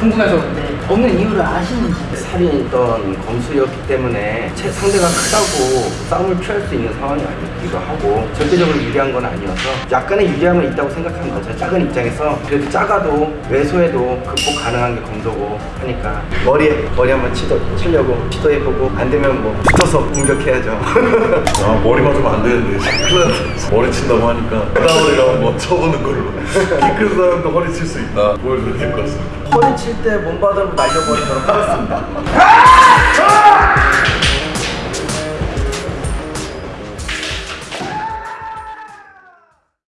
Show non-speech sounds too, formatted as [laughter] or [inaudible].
궁금해서. 그런데 없는 이유를 아시는지. 살이 있던 검술이었기 때문에 채- 상대가 크다고 싸움을 취할 수 있는 상황이 아니기도 하고 절대적으로 유리한 건 아니어서 약간의 유리함은 있다고 생각하는 거죠. 작은 입장에서 그래도 작아도 외소해도 극복 가능한 게 검도고 하니까 머리에 머리 한번 치도, 치려고 시도해보고 안 되면 뭐 붙어서 공격해야죠. [laughs] 아 머리 맞으면 안 되는데. [laughs] 머리 친다고 하니까 그다음으로 한번 쳐보는 걸로. 키 큰 사람도 허리 칠 수 있다. 될것 같습니다 허리 칠 때 몸바닥으로 날려버리도록 하겠습니다 [laughs]